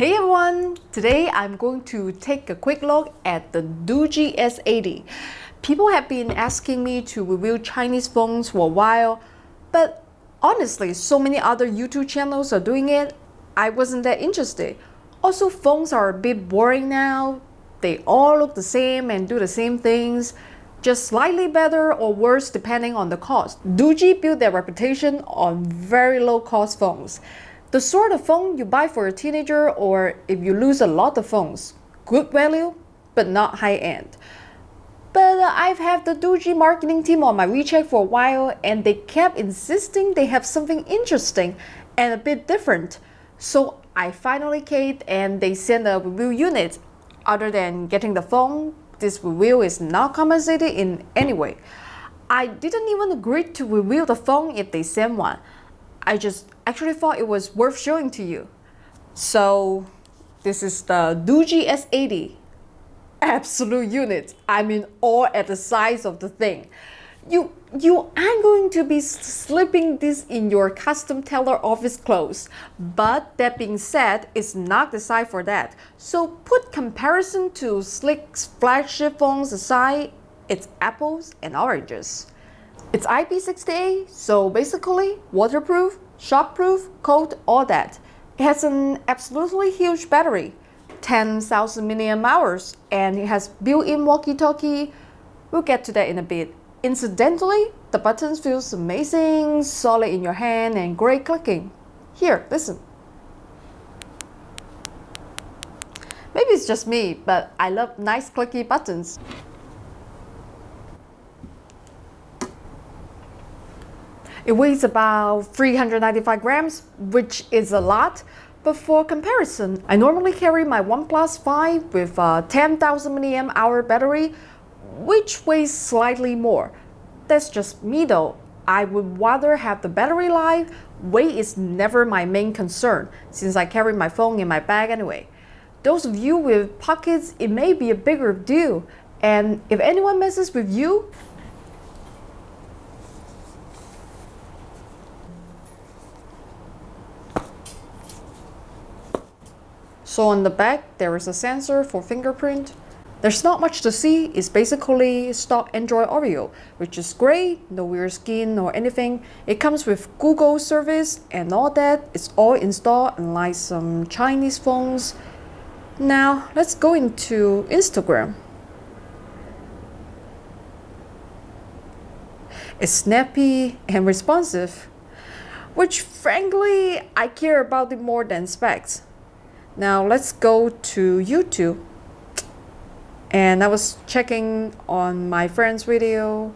Hey everyone! Today I'm going to take a quick look at the Doogee S80. People have been asking me to review Chinese phones for a while, but honestly, so many other YouTube channels are doing it, I wasn't that interested. Also, phones are a bit boring now. They all look the same and do the same things, just slightly better or worse depending on the cost. Doogee built their reputation on very low cost phones. The sort of phone you buy for a teenager or if you lose a lot of phones. Good value, but not high end. But uh, I've had the Doogee marketing team on my WeChat for a while and they kept insisting they have something interesting and a bit different. So I finally caved and they sent a review unit. Other than getting the phone, this review is not compensated in any way. I didn't even agree to review the phone if they send one. I just actually thought it was worth showing to you. So this is the Doogee S80. Absolute unit. I mean all at the size of the thing. You, you aren't going to be slipping this in your custom tailor office clothes. But that being said, it's not the size for that. So put comparison to slick flagship phones aside, it's apples and oranges. It's IP68, so basically waterproof, shockproof, cold, all that. It has an absolutely huge battery, 10,000 milliamp hours, and it has built-in walkie-talkie. We'll get to that in a bit. Incidentally, the buttons feels amazing, solid in your hand, and great clicking. Here, listen. Maybe it's just me, but I love nice clicky buttons. It weighs about 395 grams, which is a lot, but for comparison, I normally carry my OnePlus 5 with a 10,000 mAh battery, which weighs slightly more. That's just me though. I would rather have the battery life. Weight is never my main concern, since I carry my phone in my bag anyway. Those of you with pockets, it may be a bigger deal. And if anyone messes with you, So on the back, there is a sensor for fingerprint. There's not much to see, it's basically stock Android Oreo, which is great, no weird skin or anything. It comes with Google service and all that, it's all installed unlike some Chinese phones. Now, let's go into Instagram. It's snappy and responsive, which frankly, I care about it more than specs. Now let's go to YouTube. And I was checking on my friend's video.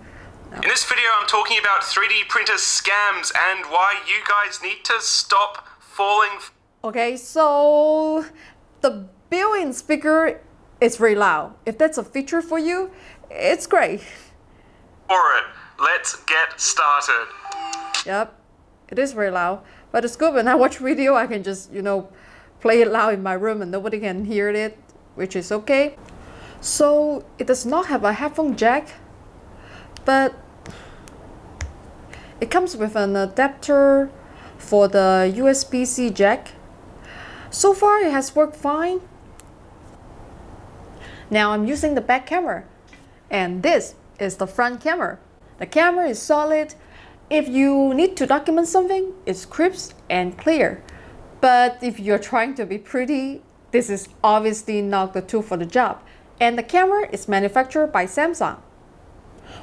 In this video, I'm talking about 3D printer scams and why you guys need to stop falling. Okay, so the built-in speaker is very loud. If that's a feature for you, it's great. For it, let's get started. Yep, it is very loud. But it's good when I watch video, I can just, you know, play it loud in my room and nobody can hear it, which is okay. So it does not have a headphone jack, but it comes with an adapter for the USB-C jack. So far it has worked fine. Now I'm using the back camera and this is the front camera. The camera is solid. If you need to document something, it's crisp and clear. But if you're trying to be pretty, this is obviously not the tool for the job. And the camera is manufactured by Samsung.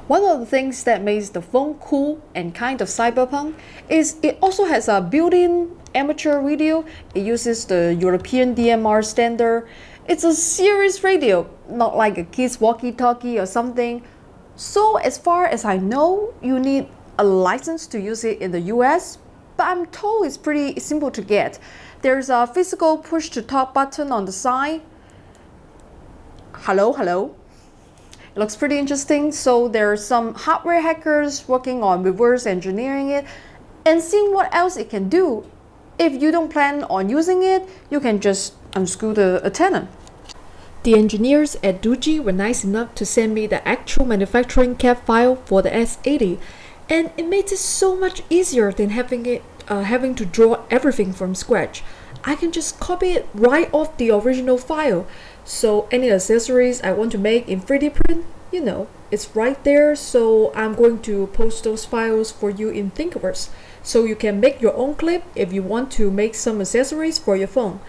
One of the things that makes the phone cool and kind of cyberpunk is it also has a built-in amateur radio. It uses the European DMR standard. It's a serious radio, not like a kid's walkie-talkie or something. So as far as I know, you need a license to use it in the US, but I'm told it's pretty simple to get. There's a physical push to talk button on the side. Hello, hello. It looks pretty interesting. So there are some hardware hackers working on reverse engineering it and seeing what else it can do. If you don't plan on using it, you can just unscrew the antenna. The engineers at Doogee were nice enough to send me the actual manufacturing CAD file for the S80 and it makes it so much easier than having it uh, having to draw everything from scratch. I can just copy it right off the original file. So any accessories I want to make in 3D print, you know, it's right there. So I'm going to post those files for you in Thingiverse. So you can make your own clip if you want to make some accessories for your phone.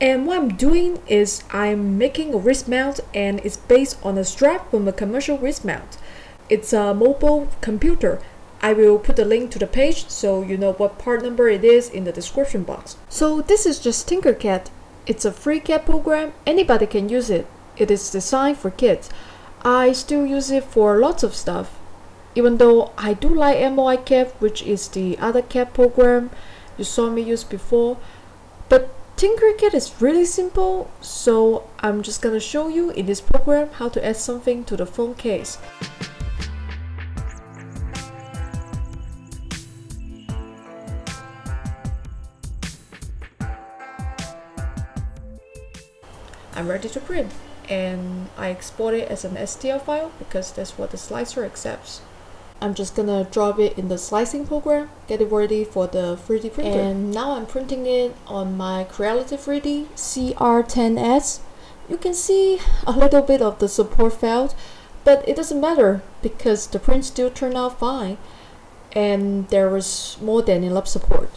And what I'm doing is I'm making a wrist mount and it's based on a strap from a commercial wrist mount. It's a mobile computer. I will put the link to the page so you know what part number it is in the description box. So this is just Tinkercad. It's a free CAD program. Anybody can use it. It is designed for kids. I still use it for lots of stuff. Even though I do like MoiCAD, which is the other CAD program you saw me use before. But Tinkercad is really simple, so I'm just gonna show you in this program how to add something to the phone case. I'm ready to print and I export it as an STL file because that's what the slicer accepts. I'm just gonna drop it in the slicing program, get it ready for the 3D printer. And now I'm printing it on my Creality 3D CR10S. You can see a little bit of the support failed, but it doesn't matter because the print still turned out fine and there was more than enough support.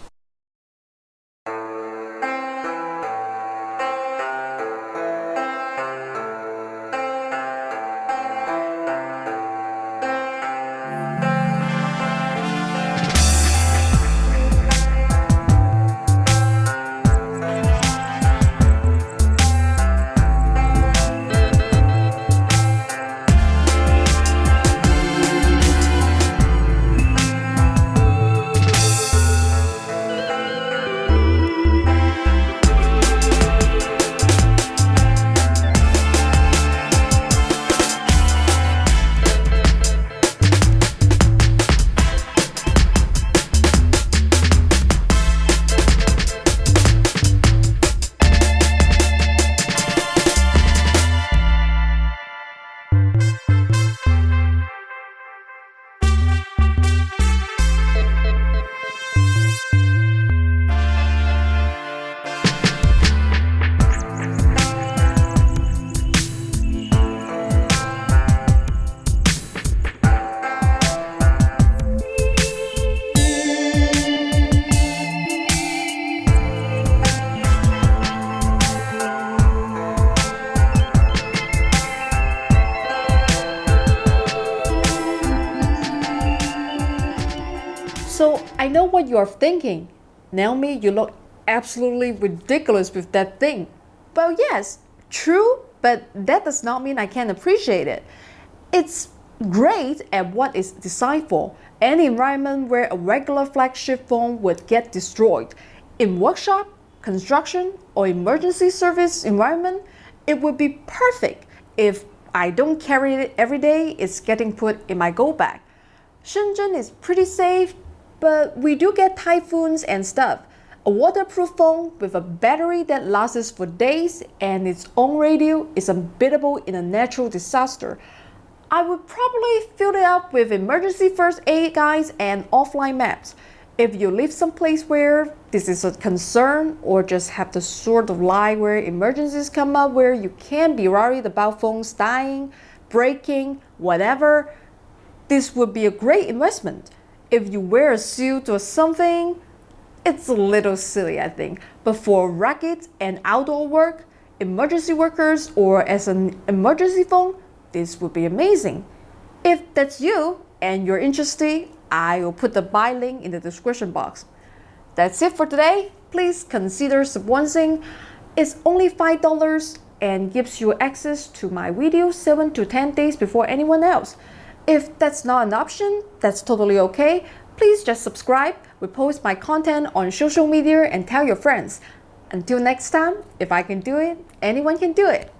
What you are thinking. Naomi, you look absolutely ridiculous with that thing. Well, yes, true, but that does not mean I can't appreciate it. It's great at what it's designed for, an environment where a regular flagship phone would get destroyed. In workshop, construction, or emergency service environment, it would be perfect if I don't carry it every day, it's getting put in my go bag. Shenzhen is pretty safe, but we do get typhoons and stuff. A waterproof phone with a battery that lasts for days and its own radio is unbeatable in a natural disaster. I would probably fill it up with emergency first aid guides and offline maps. If you live someplace where this is a concern or just have the sort of life where emergencies come up where you can't be worried about phones dying, breaking, whatever, this would be a great investment if you wear a suit or something, it's a little silly, I think. But for racket and outdoor work, emergency workers, or as an emergency phone, this would be amazing. If that's you and you're interested, I will put the buy link in the description box. That's it for today. Please consider sponsoring. It's only $5 and gives you access to my videos 7 to 10 days before anyone else. If that's not an option, that's totally okay. Please just subscribe, repost my content on social media and tell your friends. Until next time, if I can do it, anyone can do it.